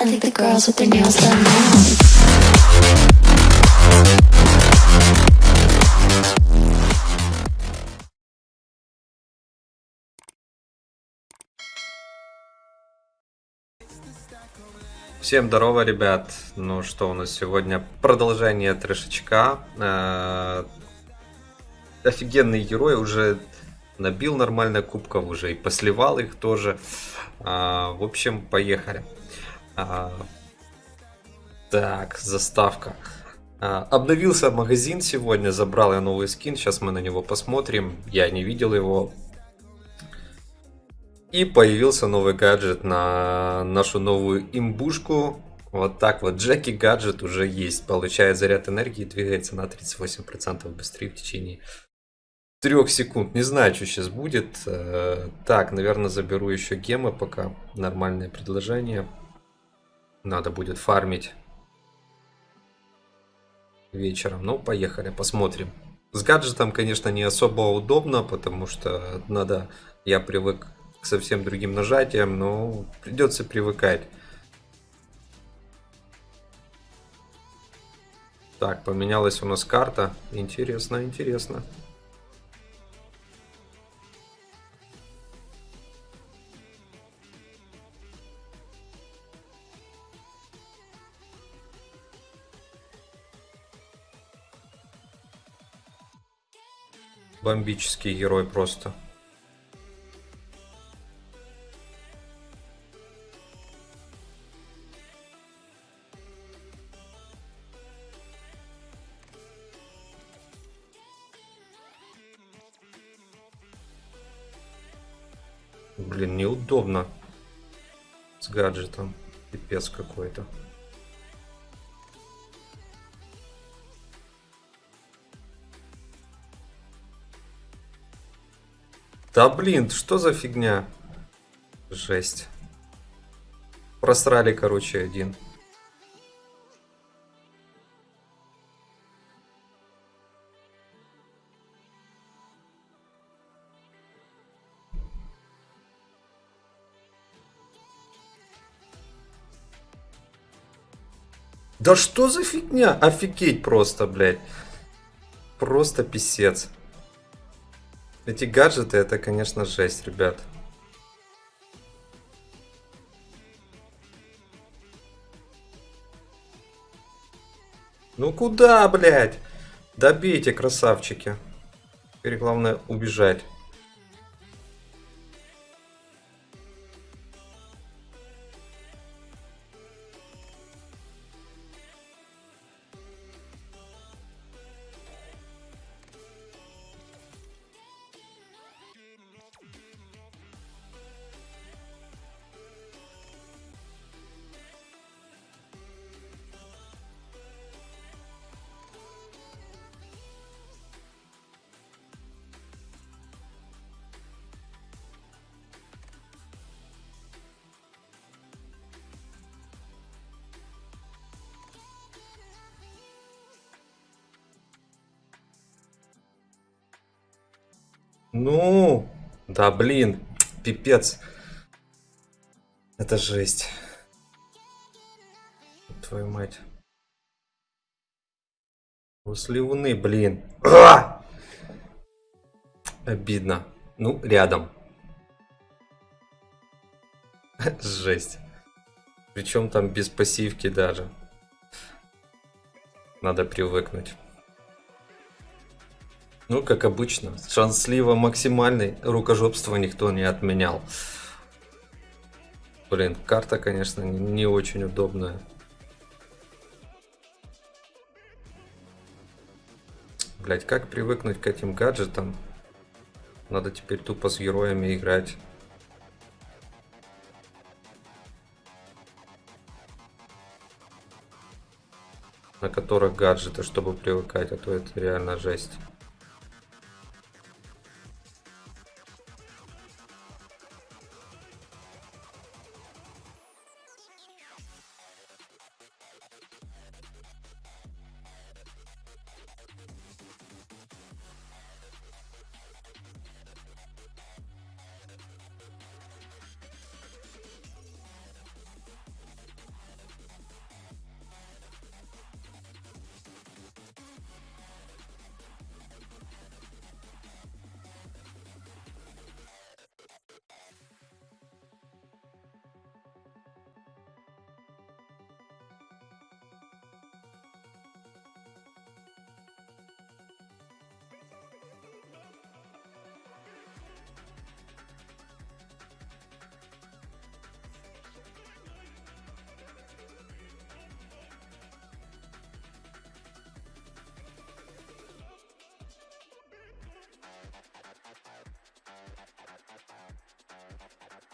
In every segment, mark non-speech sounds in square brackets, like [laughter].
I think the girls with their nails done now. Всем здорово, ребят. Ну что, у нас сегодня продолжение трешечка. Э, Офигенный герой, уже набил нормально кубков, уже и посливал их тоже. А, В общем, поехали. А, Так, заставка. А, Обновился магазин сегодня, забрал я новый скин, сейчас мы на него посмотрим. Я не видел его, и появился новый гаджет на нашу новую имбушку. Вот так вот, Джеки гаджет уже есть. Получает заряд энергии, двигается на 38% быстрее в течение 3 секунд. Не знаю, что сейчас будет. Э, Так, наверное, заберу еще гемы пока. Нормальное предложение. Надо будет фармить вечером. Ну, поехали, посмотрим. С гаджетом, конечно, не особо удобно, потому что надо... Я привык к совсем другим нажатиям, но придется привыкать. Так, поменялась у нас карта. Интересно, интересно. Бомбический герой просто. Блин, неудобно с гаджетом. Пипец какой-то. Да блин, что за фигня? Жесть. Просрали, короче, один. Да что за фигня? Офигеть просто, блядь. Просто писец. Эти гаджеты, это, конечно, жесть, ребят. Ну куда, блядь? Добейте, красавчики. Теперь главное убежать. Ну, да блин, пипец. Это жесть. Твою мать. После луны, блин. А! Обидно. Ну, рядом. [laughs] Жесть. Причем там без пассивки даже. Надо привыкнуть. Ну, как обычно, шанс максимальный, рукожопство никто не отменял. Блин, карта, конечно, не очень удобная. Блять, как привыкнуть к этим гаджетам? Надо теперь тупо с героями играть. На которых гаджеты, чтобы привыкать, а то это реально жесть.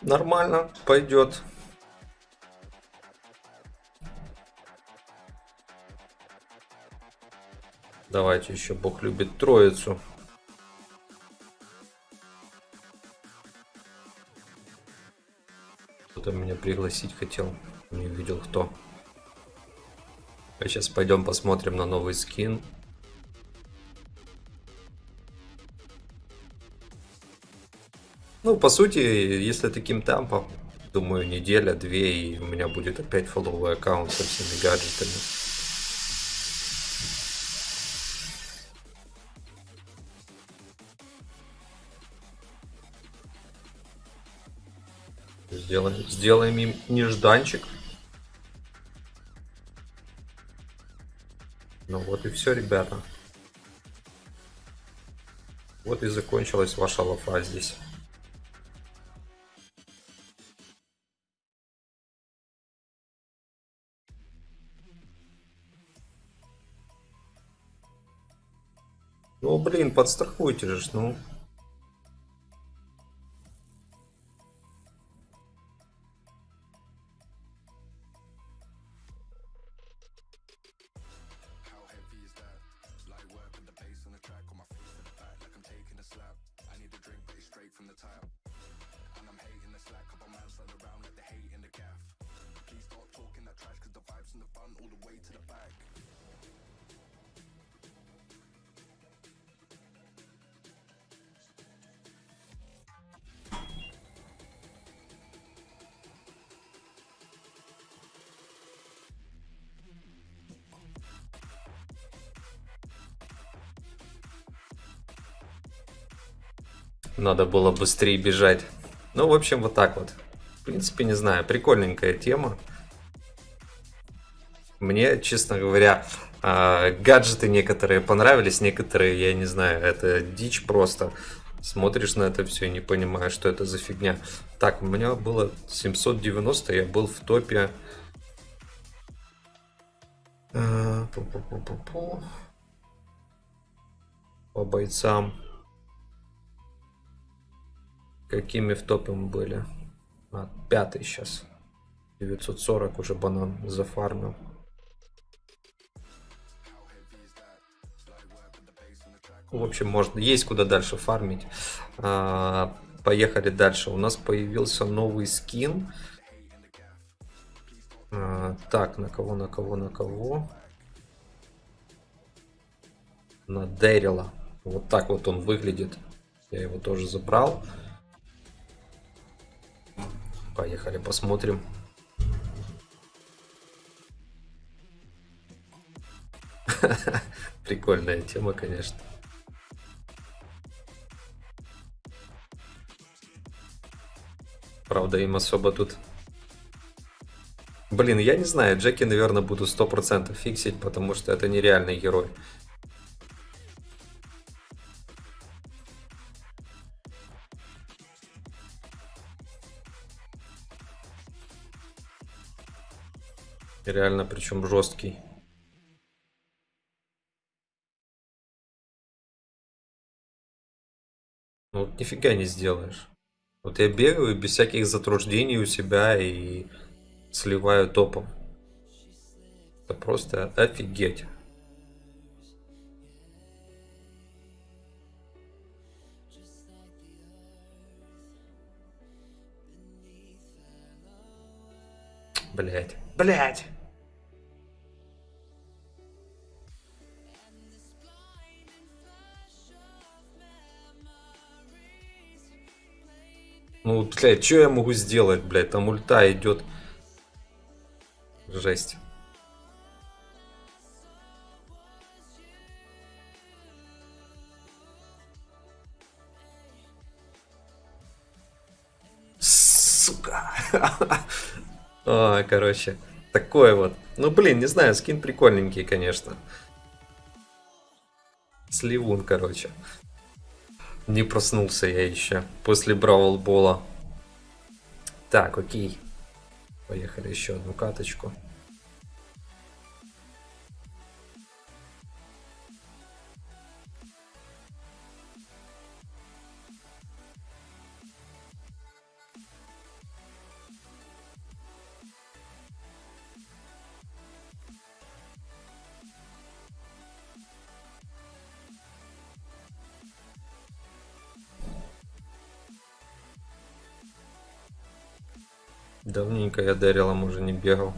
Нормально, пойдет. Давайте еще Бог любит троицу. Кто-то меня пригласить хотел. Не видел кто. А сейчас пойдем посмотрим на новый скин. Ну, по сути, если таким темпом, думаю, неделя-две, и у меня будет опять фолловый аккаунт со всеми гаджетами. Сделаем, сделаем им нежданчик. Ну вот и все, ребята. Вот и закончилась ваша лафа здесь. Блин, подстрахуйте же, ну. Надо было быстрее бежать. Ну, в общем, вот так вот. В принципе, не знаю, прикольненькая тема. Мне, честно говоря, а, гаджеты некоторые понравились, некоторые, я не знаю, это дичь просто. Смотришь на это все и не понимаешь, что это за фигня. Так, у меня было 790, я был в топе. А, По бойцам. Какими в топе мы были? А, пятый сейчас. 940 уже банан зафармил. В общем, можно, есть куда дальше фармить. А, поехали дальше. У нас появился новый скин. А, так, на кого, на кого, на кого? На Дэрила. Вот так вот он выглядит. Я его тоже забрал. Поехали, посмотрим. [laughs] Прикольная тема, конечно. Правда, им особо тут... Блин, я не знаю, Джеки, наверное, буду 100% фиксить, потому что это нереальный герой. Реально, причем жесткий. Ну, вот нифига не сделаешь. Вот я бегаю без всяких затруждений у себя и сливаю топом. Это просто офигеть. Блять. Блять. Ну, блядь, что я могу сделать, блядь? Там ульта идет. Жесть. Сука. [laughs] О, короче, такое вот. Ну, блин, не знаю, скин прикольненький, конечно. Сливун, короче. Не проснулся я еще после Бравл. Так, окей. Поехали еще одну каточку. Давненько я Дэрилом уже не бегал.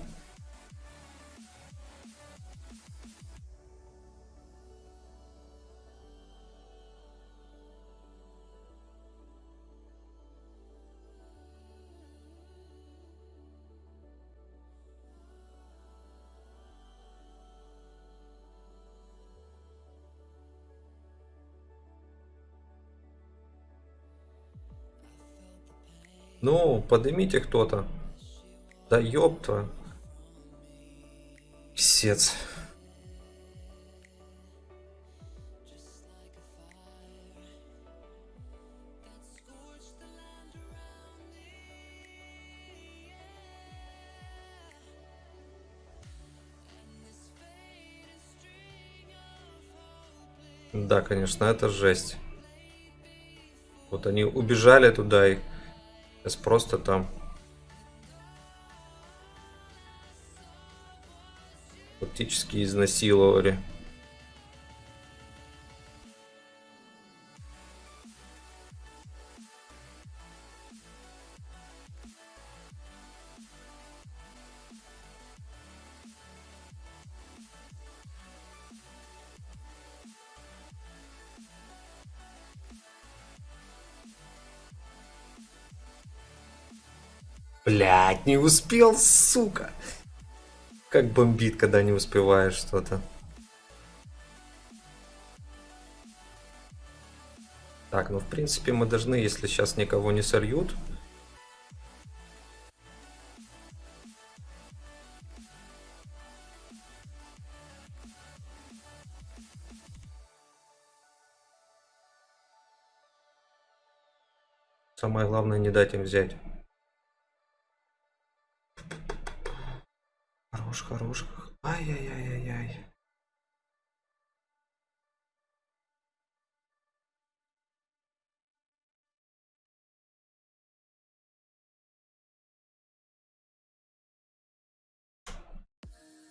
Ну, поднимите кто-то. Да ёпта. Писец. Да, конечно, это жесть. Вот они убежали туда и сейчас просто там фактически изнасиловали. Блять, не успел, сука. Как бомбит, когда не успеваешь что-то. Так, ну в принципе мы должны, если сейчас никого не сольют. Самое главное не дать им взять. Хорош, хорош. Ай-яй-яй-яй-яй.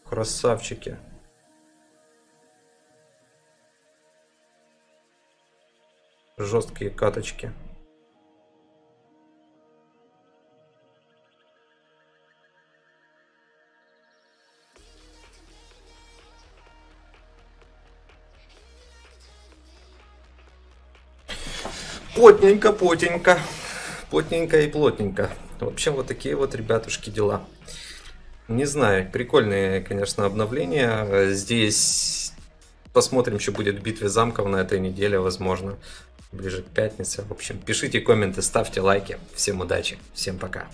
Красавчики. Жесткие каточки. Плотненько, плотненько. Плотненько и плотненько. В общем, вот такие вот, ребятушки, дела. Не знаю, прикольные, конечно, обновления. Здесь посмотрим, что будет в битве замков на этой неделе, возможно, ближе к пятнице. В общем, пишите комменты, ставьте лайки. Всем удачи, всем пока.